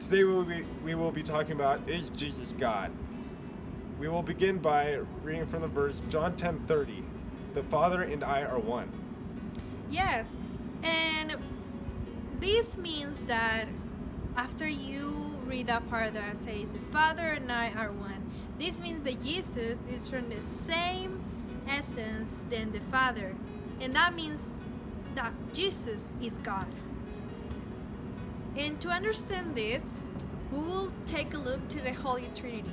Today we will, be, we will be talking about Is Jesus God? We will begin by reading from the verse John 10:30. The Father and I are one. Yes, and this means that after you read that part that says, The Father and I are one, this means that Jesus is from the same essence than the Father. And that means that Jesus is God. And to understand this, we will take a look to the Holy Trinity.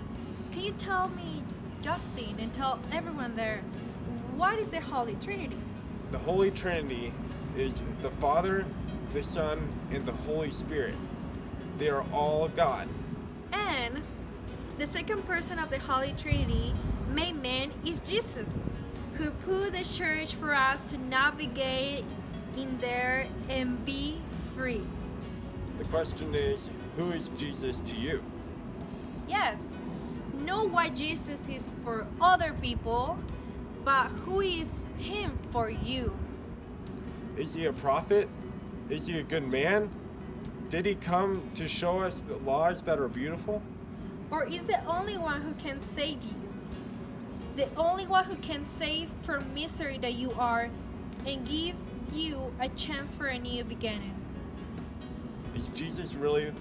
Can you tell me, Justin, and tell everyone there, what is the Holy Trinity? The Holy Trinity is the Father, the Son, and the Holy Spirit. They are all God. And the second person of the Holy Trinity, made man, is Jesus, who put the church for us to navigate in there and be free. The question is, who is Jesus to you? Yes, know what Jesus is for other people, but who is Him for you? Is he a prophet? Is he a good man? Did he come to show us the laws that are beautiful? Or is the only one who can save you? The only one who can save from misery that you are and give you a chance for a new beginning. Is Jesus really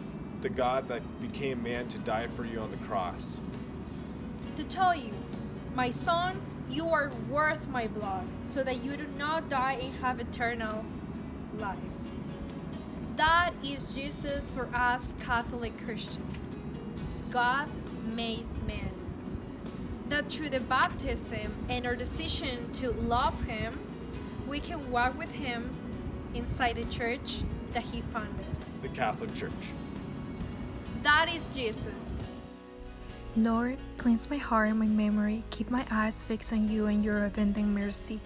the God that became man to die for you on the cross? To tell you, my son, you are worth my blood, so that you do not die and have eternal life. That is Jesus for us Catholic Christians. God made man. That through the baptism and our decision to love him, we can walk with him inside the church that he founded. The Catholic Church. That is Jesus. Lord, cleanse my heart and my memory, keep my eyes fixed on you and your avenging mercy.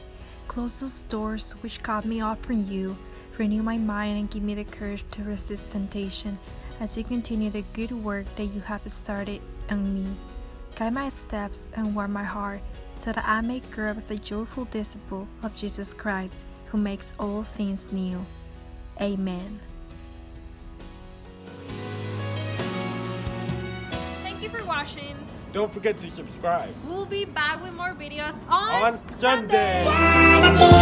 Close those doors which cut me off from you, renew my mind and give me the courage to resist temptation as you continue the good work that you have started on me. Guide my steps and warm my heart so that I may grow as a joyful disciple of Jesus Christ who makes all things new. Amen. Watching. Don't forget to subscribe We'll be back with more videos on, on Sunday. Sunday.